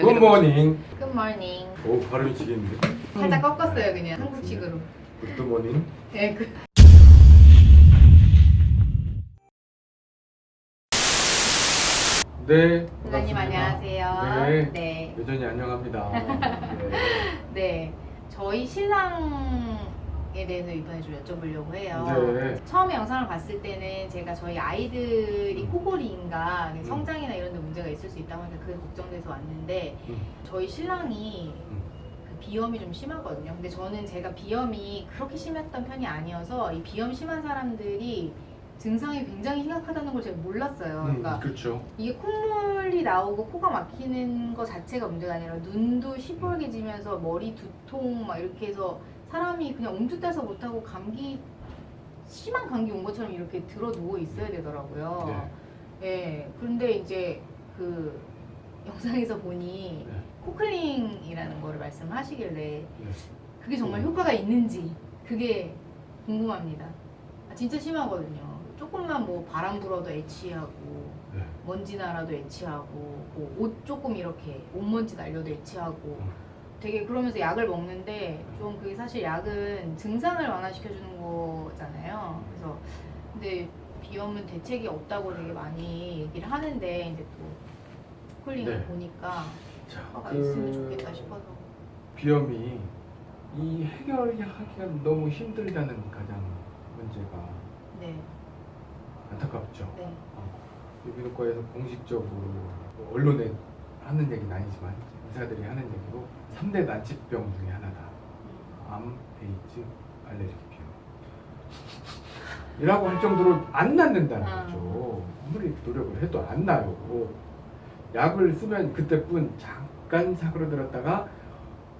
Good morning Good morning. 오 발음이 지겠는데 살짝 꺾었어요 그냥 한국식으로. Good morning 네, 그. 네 부장님. 안녕하세요. 네. 네. 여전히 안녕합니다 네. 네. 저희 신랑 에 대해서 이번에 좀 여쭤보려고 해요. 네. 처음에 영상을 봤을 때는 제가 저희 아이들이 코골이인가 음. 성장이나 이런 데 문제가 있을 수 있다고 하니까 그게 걱정돼서 왔는데 음. 저희 신랑이 음. 그 비염이 좀 심하거든요. 근데 저는 제가 비염이 그렇게 심했던 편이 아니어서 이 비염 심한 사람들이 증상이 굉장히 심각하다는 걸 제가 몰랐어요. 음, 그러니까 그렇죠 이게 콧물이 나오고 코가 막히는 거 자체가 문제가 아니라 눈도 시뻘개지면서 머리 두통 막 이렇게 해서 사람이 그냥 옴주떼서 못하고 감기 심한 감기 온 것처럼 이렇게 들어 누워 있어야 되더라고요. 네. 예. 그런데 이제 그 영상에서 보니 네. 코클링이라는 거를 말씀하시길래 네. 그게 정말 음. 효과가 있는지 그게 궁금합니다. 아, 진짜 심하거든요. 조금만 뭐 바람 불어도 애취하고 네. 먼지 나라도 애취하고 뭐 옷 조금 이렇게 옷먼지 날려도 애취하고 음. 되게 그러면서 약을 먹는데 좀 그게 사실 약은 증상을 완화시켜 주는 거잖아요. 그래서 근데 비염은 대책이 없다고 되게 많이 얘기를 하는데 이제 또 콜링을 네. 보니까 자, 효과가 있으면 좋겠다 싶어서 비염이 이 해결하기가 너무 힘들다는 가장 문제가 네, 안타깝죠 네, 유비인후과에서 공식적으로 뭐 언론에 하는 얘기는 아니지만 의사들이 하는 얘기로 3대 난치병 중에 하나다. 암, 에이즈, 알레르기 비염. 이라고 할 정도로 안 낫는다는 아. 거죠. 아무리 노력을 해도 안 나요. 약을 쓰면 그때뿐 잠깐 사그러들었다가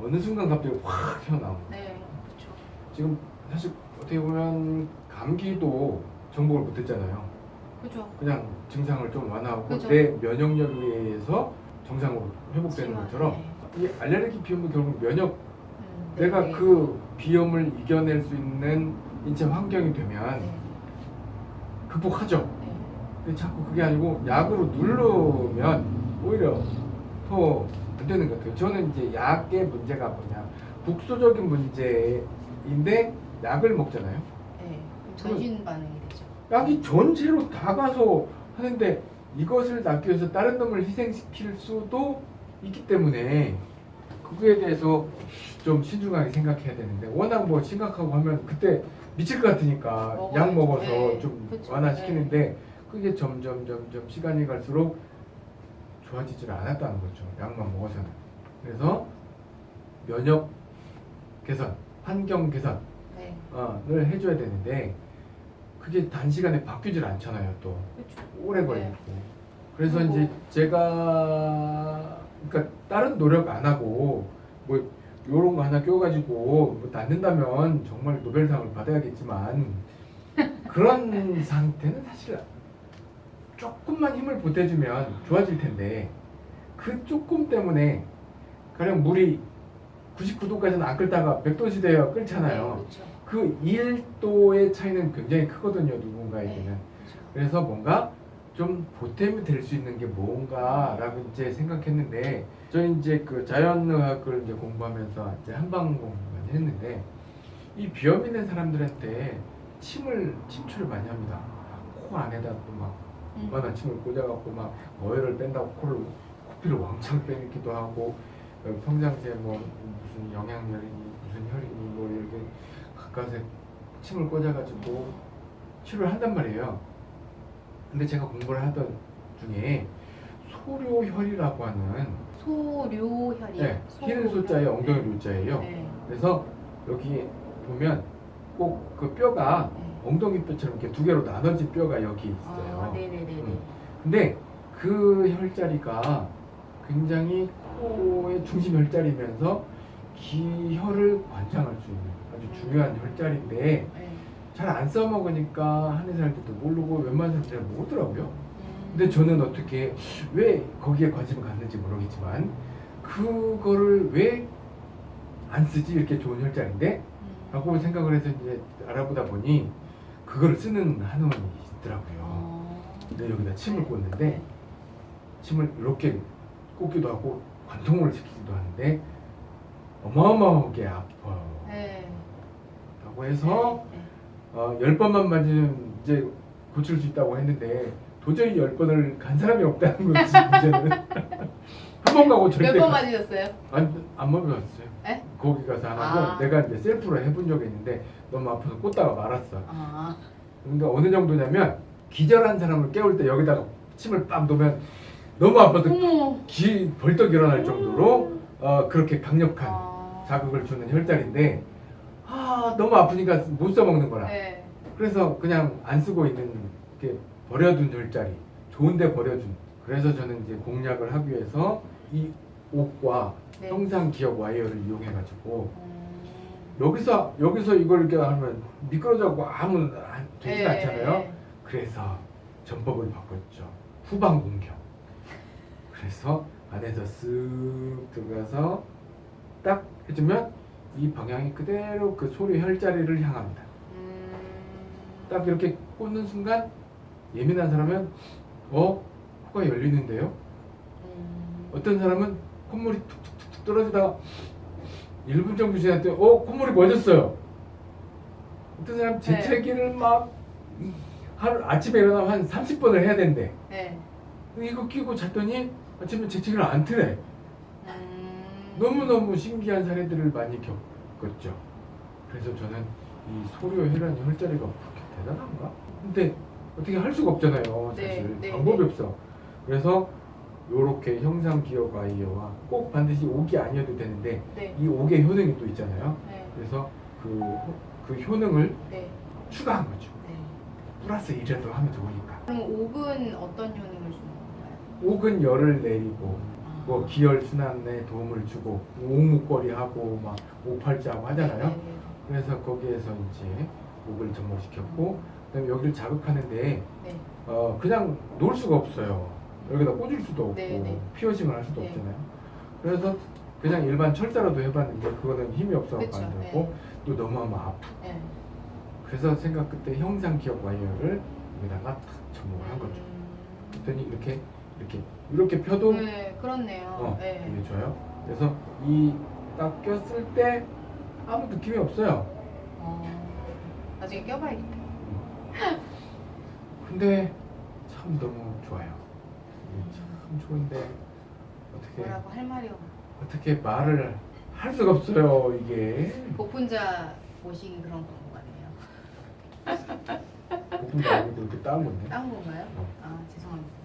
어느 순간 갑자기 확 튀어나오고 네, 그렇죠. 지금 사실 어떻게 보면 감기도 정복을 못했잖아요. 그렇죠. 그냥 증상을 좀 완화하고 그죠. 내 면역력에 의해서 정상으로 회복되는 심한, 것처럼 네. 이 알레르기 비염은 결국 면역 음, 내가 네, 그 비염을 이겨낼 수 있는 인체 환경이 되면 네, 극복하죠. 네. 근데 자꾸 그게 아니고 약으로 누르면 오히려 더 안 되는 것 같아요. 저는 이제 약의 문제가 뭐냐 국소적인 문제인데 약을 먹잖아요. 전신 반응이 되죠. 약이 전체로 다 가서 하는데 이것을 낫기 위해서 다른 놈을 희생시킬 수도 있기 때문에 그거에 대해서 좀 신중하게 생각해야 되는데 워낙 뭐 심각하고 하면 그때 미칠 것 같으니까 먹어야죠. 약 먹어서 네, 좀 그쵸. 완화시키는데 그게 점점 점점 시간이 갈수록 좋아지질 않았다는 거죠. 약만 먹어서는. 그래서 면역 개선 환경 개선 네, 어, 를 해줘야 되는데 그게 단시간에 바뀌질 않잖아요 또 그렇죠. 오래 네. 걸리고 그래서 그리고- 이제 제가 그러니까 다른 노력 안 하고 뭐 요런 거 하나 껴가지고 뭐 낫는다면 정말 노벨상을 받아야겠지만 그런 상태는 사실 조금만 힘을 보태주면 좋아질 텐데 그 조금 때문에 가령 물이 99도까지는 안 끓다가 100도 시대에 끓잖아요. 네, 그렇죠. 그 1도의 차이는 굉장히 크거든요 누군가에게는 네, 그렇죠. 그래서 뭔가 좀 보탬이 될 수 있는 게 뭔가라고 이제 생각했는데 저는 이제 그 자연의학을 이제 공부하면서 이제 한방 공부를 했는데 이 비염 있는 사람들한테 침을 침출을 많이 합니다 코 안에다 또막 음. 이만한 침을 꽂아갖고 막 어혈을 뺀다고 코를 코피를 왕창 빼기도 하고 어, 평상시에 뭐 무슨 영양열이니 무슨 혈이니 뭐 이렇게 가까스에 침을 꽂아가지고 치료를 한단 말이에요. 근데 제가 공부를 하던 중에 소료혈이라고 하는 소료혈이. 네, 흰 소자에 엉덩이 료자예요. 네. 그래서 여기 보면 꼭 그 뼈가 네. 엉덩이 뼈처럼 이렇게 두 개로 나눠진 뼈가 여기 있어요. 아, 네네네네. 음. 근데 그 혈자리가 굉장히 코의 중심 혈자리면서 기혈을 관장할 수 있는 아주 중요한 혈자리인데 네. 잘안 써먹으니까 하는 사람들도 모르고 웬만한 사람들은 잘 모르더라고요. 음. 근데 저는 어떻게 왜 거기에 관심을 갖는지 모르겠지만 그거를 왜 안 쓰지 이렇게 좋은 혈자리인데 음. 라고 생각을 해서 이제 알아보다 보니 그거를 쓰는 한의원이 있더라고요. 어. 근데 여기다 침을 네. 꽂는데 침을 이렇게 꽂기도 하고 관통을 시키기도 하는데 어마어마하게 아파요. 네. 라고 해서 네. 어, 열 번만 맞으면 이제 고칠 수 있다고 했는데 도저히 열 번을 간 사람이 없다는 거지 문제는 한 번 가고 절대 몇번 가- 맞으셨어요? 안, 안 먹어봤어요. 네? 거기 가서 안 하고 아. 내가 이제 셀프로 해본 적이 있는데 너무 아파서 꽂다가 말았어. 아, 그러니까 어느 정도냐면 기절한 사람을 깨울 때 여기다가 침을 빡 놓으면 너무 아파서 어머. 기 벌떡 일어날 정도로 어, 그렇게 강력한 아. 자극을 주는 혈자리인데 아 너무 아프니까 못 써먹는 거라. 네. 그래서 그냥 안 쓰고 있는 게 버려둔 혈자리 좋은데 버려준 그래서 저는 이제 공략을 하기 위해서 이 옥과 네. 형상 기억 와이어를 이용해 가지고 음. 여기서 여기서 이걸 이렇게 하면 미끄러져고 아무 되지 네, 않잖아요 네. 그래서 전법을 바꿨죠 후방 공격 그래서 안에서 쓱 들어가서 딱 해주면 이 방향이 그대로 그 소리 혈자리를 향합니다 음. 딱 이렇게 꽂는 순간 예민한 사람은 어? 코가 열리는데요? 음. 어떤 사람은 콧물이 툭툭툭툭 떨어지다가 1분 정도 지났더니 어? 콧물이 멎었어요 어떤 사람 재채기를 막 하루 아침에 일어나면 한 30번을 해야 된대 네. 이거 끼고 잤더니 아침에 재채기를 안 음. 너무너무 신기한 사례들을 많이 겪었죠 그래서 저는 이 소리와 혈안이 혈자리가 그렇게 대단한가? 근데 어떻게 할 수가 없잖아요 네, 사실 네, 방법이 네. 없어 그래서 요렇게 형상 기억 아이어와 꼭 반드시 옥이 아니어도 되는데 네. 이 옥의 효능이 또 있잖아요 네. 그래서 그, 그 효능을 네. 추가한 거죠 네. 플러스 1이라도 하면 좋으니까 그럼 옥은 어떤 효능을 주는 건가요? 옥은 열을 내리고 아. 뭐 기혈 순환에 도움을 주고 옥목걸이 하고 막 옥팔자 하고 하잖아요 네, 네, 그래서 거기에서 이제 옥을 접목시켰고 그다음에 여기를 자극하는데 네. 어 그냥 놓을 수가 없어요 여기다 꽂을 수도 없고 네, 네. 피어싱을 할 수도 네. 없잖아요 그래서 그냥 일반 철사로도 해봤는데 그거는 힘이 없어서 안 되고 네. 또 너무 하면 아프 네. 그래서 생각 그때 형상 기억 와이어를 여기다가 탁 접목을 한 거죠 음. 그랬더니 이렇게 이렇게 이렇게 펴도 네, 그렇네요. 어, 네. 되게 좋아요. 그래서 이 딱 꼈을 때 아무 느낌이 없어요. 어, 나중에 껴봐야겠다. 근데 참 너무 좋아요. 이게 참 좋은데 어떻게 뭐라고 할 말이 없. 어떻게 말을 할 수가 없어요 이게. 복분자 모시기 그런 거 같네요. 복분도 아니고 이렇게 따은 건데. 딴 건가요? 어. 아 죄송합니다.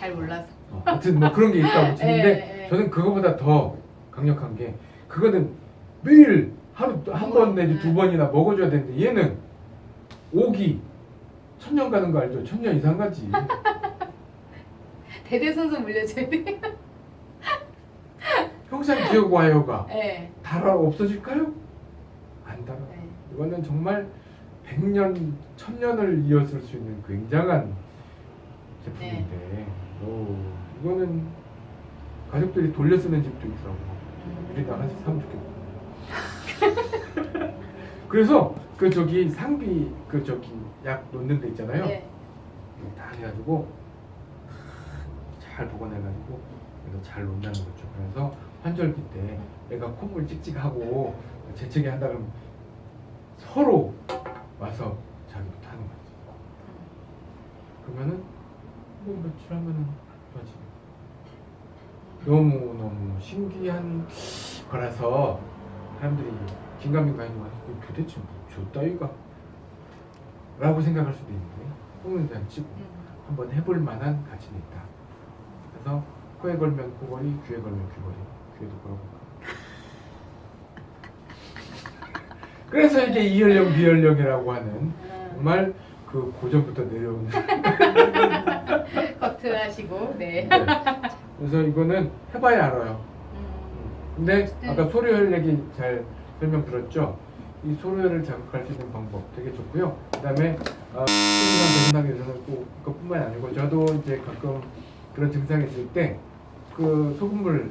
잘 몰라서. 어, 하여튼 뭐 그런 게 있다고 치는데 네, 네. 저는 그거보다 더 강력한 게 그거는 매일 하루 한 번 내지 두 네. 번이나 먹어줘야 되는데 얘는 오기 천년 가는 거 알죠? 천년 이상 가지. 대대손손 물려줘야 돼. 형상 기억 와요가 네. 달아 없어질까요? 안 달아. 네. 이거는 정말 백년, 천년을 이었을 수 있는 굉장한 제품인데, 네. 오, 이거는 가족들이 돌려 쓰는 집도 있더라고. 음. 우리 나가서 사면 좋겠다. 그래서 그 저기 상비 그 저기 약 놓는 데 있잖아요. 네. 다 해가지고 잘 보관해가지고 그래서 잘 놓는다는 거죠. 그래서 환절기 때 애가 콧물 찍찍하고 재채기 한다 그러면 서로 와서 자기도 타는 거지. 그러면은 뭐 며칠 하면은 좋아지. 너무 너무 신기한 거라서 사람들이 긴가민가 해서 도대체 뭐 줬다이가 라고 생각할 수도 있는데 꿈은 그냥 치고 음. 한번 해볼 만한 가치는 있다. 그래서 코에 걸면 코걸이, 귀에 걸면 귀걸이, 귀에도 걸어볼까. 그래서 이게 이연령 비연령이라고 하는 음. 정말 그 고전부터 내려온 커트 하시고 네. 네. 그래서 이거는 해봐야 알아요. 음. 근데 네. 아까 소리혈 얘기 잘 설명 들었죠? 이 소리혈을 자극할 수 있는 방법 되게 좋고요. 그다음에 어, 증상 위해서는 꼭 그것뿐만이 아니고 저도 이제 가끔 그런 증상이 있을 때 그 소금물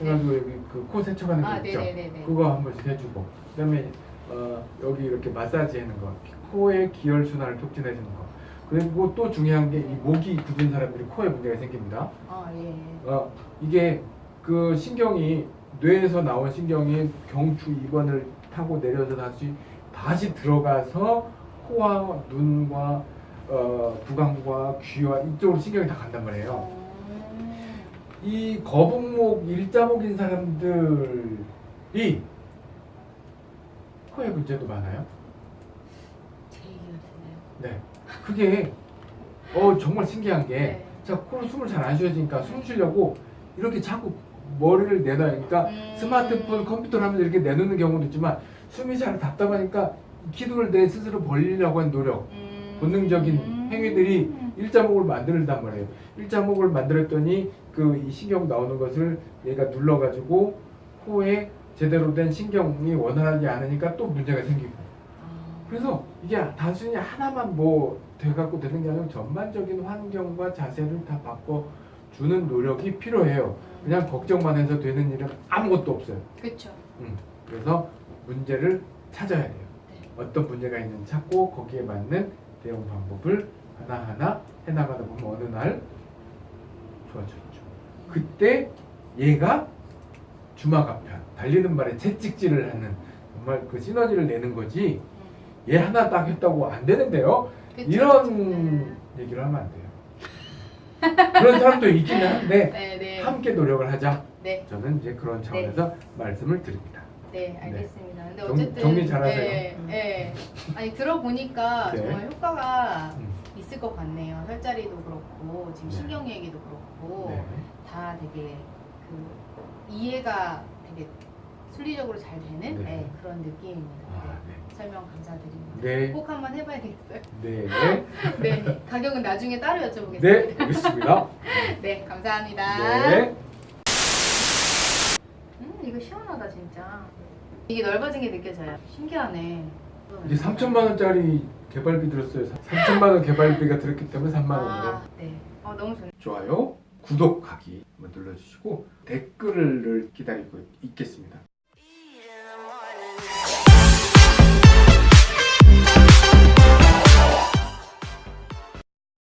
해가지고 여기 그코 세척하는 거 아, 있죠? 네네네네. 그거 한 번씩 해주고 그다음에 어, 여기 이렇게 마사지 하는 거 코의 기혈 순환을 촉진해 주는 거 그리고 또 중요한 게 이 목이 굳은 사람들이 코에 문제가 생깁니다. 아 예. 어, 이게 그 신경이 뇌에서 나온 신경이 경추 2번을 타고 내려서 다시 다시 들어가서 코와 눈과 어, 구강과 귀와 이쪽으로 신경이 다 간단 말이에요. 어. 이 거북목 일자목인 사람들이 코에 문제도 많아요. 제 얘기 같은데요. 네. 그게 어 정말 신기한 게 네. 자 코로 숨을 잘 안 쉬어지니까 숨 쉬려고 이렇게 자꾸 머리를 내놔니까 음. 스마트폰 컴퓨터를 하면서 이렇게 내놓는 경우도 있지만 숨이 잘 답답하니까 기둥을 내 스스로 벌리려고 하는 노력 음. 본능적인 음. 행위들이 일자목을 만들단 말이에요. 일자목을 만들었더니 그 이 신경 나오는 것을 얘가 눌러가지고 코에 제대로 된 신경이 원활하지 않으니까 또 문제가 생기고 아. 그래서 이게 단순히 하나만 뭐 돼갖고 되는 게 아니고 전반적인 환경과 자세를 다 바꿔주는 노력이 필요해요. 그냥 걱정만 해서 되는 일은 아무것도 없어요. 그렇죠. 음, 그래서 문제를 찾아야 돼요. 네. 어떤 문제가 있는지 찾고 거기에 맞는 대응 방법을 하나하나 해나가다 보면 어느 날 좋아졌죠. 그때 얘가 주마가편 달리는 말에 채찍질을 하는 정말 그 시너지를 내는 거지 얘 하나 딱 했다고 안 되는데요. 그쵸, 이런 그쵸. 네. 얘기를 하면 안 돼요. 그런 사람도 있기는 한데 네, 네. 함께 노력을 하자. 네, 저는 이제 그런 차원에서 말씀을 드립니다. 네, 알겠습니다. 근데 정- 어쨌든 정 리 잘하세요. 네, 네. 아니 들어보니까 네. 정말 효과가 음, 있을 것 같네요. 혈자리도 그렇고 지금 네. 신경 얘기도 그렇고 네. 다 되게 그 이해가 되게 순리적으로 잘 되는 네. 네, 그런 느낌입니다. 아, 네. 설명 감사드립니다. 네. 꼭 한번 해봐야 되겠어요. 네. 네, 가격은 나중에 따로 여쭤보겠습니다. 네. 알겠습니다. 네, 감사합니다. 네. 음, 이거 시원하다 진짜. 이게 넓어진 게 느껴져요. 신기하네. 이제 3천만 원짜리 개발비 들었어요. 3천만 원 개발비가 들었기 때문에 3만 원으로. 아, 네. 어, 너무 좋네. 좋아요, 구독하기 눌러주시고 댓글을 기다리고 있겠습니다.